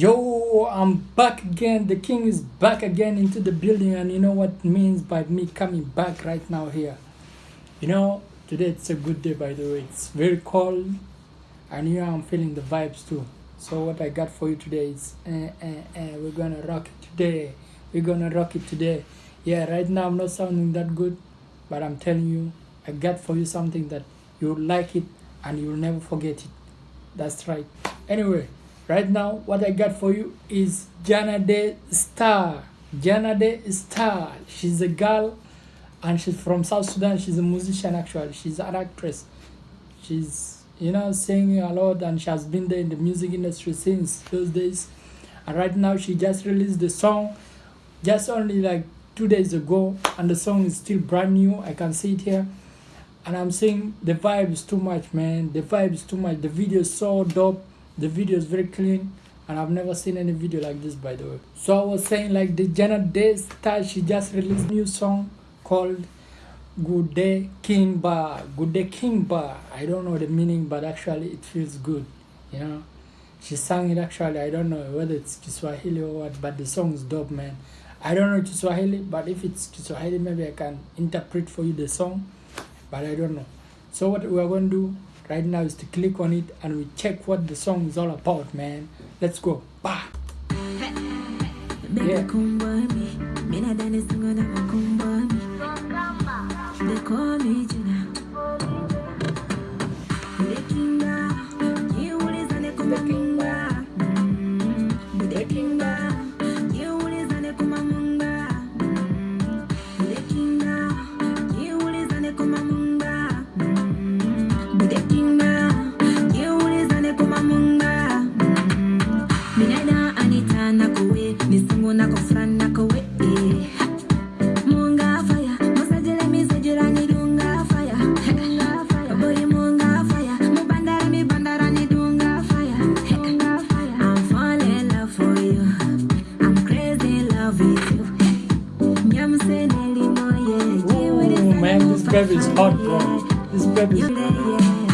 Yo, I'm back again. The king is back again into the building, and you know what means by me coming back right now here. You know, today it's a good day, by the way. It's very cold, and here I'm feeling the vibes too. So what I got for you today is, eh, eh, eh, we're gonna rock it today. We're gonna rock it today. Yeah, right now I'm not sounding that good, but I'm telling you, I got for you something that you'll like it and you'll never forget it. That's right. Anyway, right now what I got for you is Jana De Star. Jana De Star. She's a girl and she's from South Sudan. She's a musician actually. She's an actress. She's you know singing a lot and she has been there in the music industry since those days. And right now she just released the song just only like two days ago and the song is still brand new. I can see it here. And I'm saying the vibe is too much, man. The vibe is too much. The video is so dope the video is very clean and I've never seen any video like this by the way. So I was saying like the Jana De Star, she just released new song called Good Day King Bar. Good Day King Bar. I don't know the meaning but actually it feels good, you know. She sang it actually, I don't know whether it's Kiswahili or what, but the song is dope man. I don't know Kiswahili, but if it's Kiswahili maybe I can interpret for you the song, but I don't know. So what we are going to do right now is to click on it and we check what the song is all about man. Let's go. Bah yeah. baby is hot, bro. This baby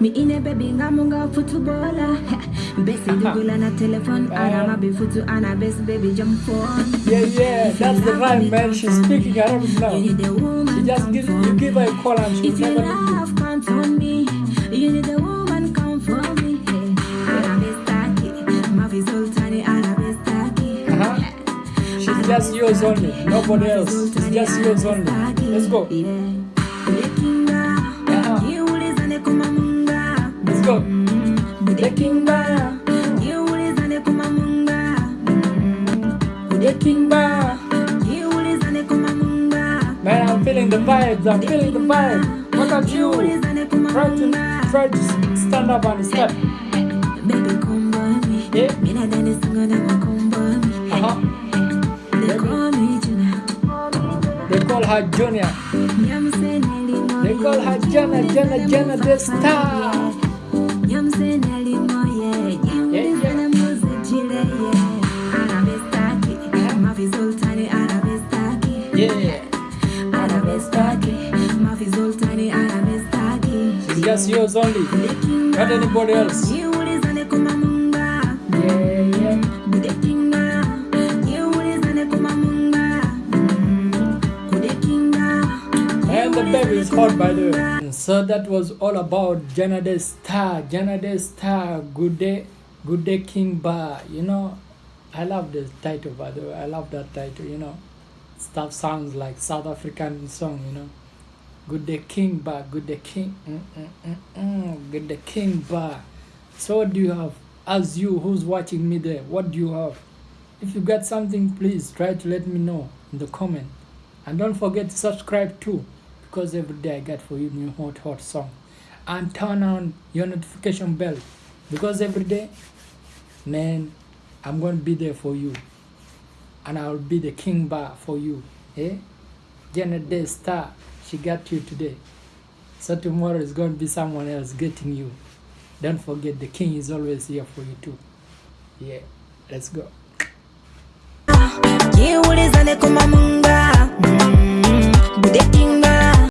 Mi ine baby ngamunga footballer Besi dugula na telephone Ana mabi futu ana best baby jump on Yeah, yeah, that's the rhyme, man. She's speaking Arabic now. You need a woman She just give, you give her a call and she will never leave you. love count on me You need a woman come for me hey. Ana bestaki Mafi sultani ana bestaki Uh-huh. She's just yours only, nobody else. It's just yours only. Let's go. I'm feeling the vibes. I'm feeling the vibe. What about you? Try to try to stand up and step. Baby, come by me. Yeah. Me not done this, I'm gonna come by me. Uh-huh. They call. Her Junior. Nyam se neli mo They call her Jana, Jana, Jana the star. Nyam se just yours only. Not anybody else. And the baby is hot by the way. So that was all about Jana De Star. Jana De Star. Good day. Good day King Bar. You know, I love the title by the way. I love that title, you know. Stuff sounds like South African song, you know. Good day King Bar. Good day King. Mm, mm, mm, mm. Good day King Bar. So what do you have? As you who's watching me there, what do you have? If you got something, please try to let me know in the comment. And don't forget to subscribe too, because every day I get for you new hot hot song. And turn on your notification bell, because every day, man, I'm gonna be there for you, and I'll be the king bar for you. Eh? Janet Day Star, she got you today. So tomorrow is going to be someone else getting you. Don't forget the king is always here for you too. Yeah, let's go.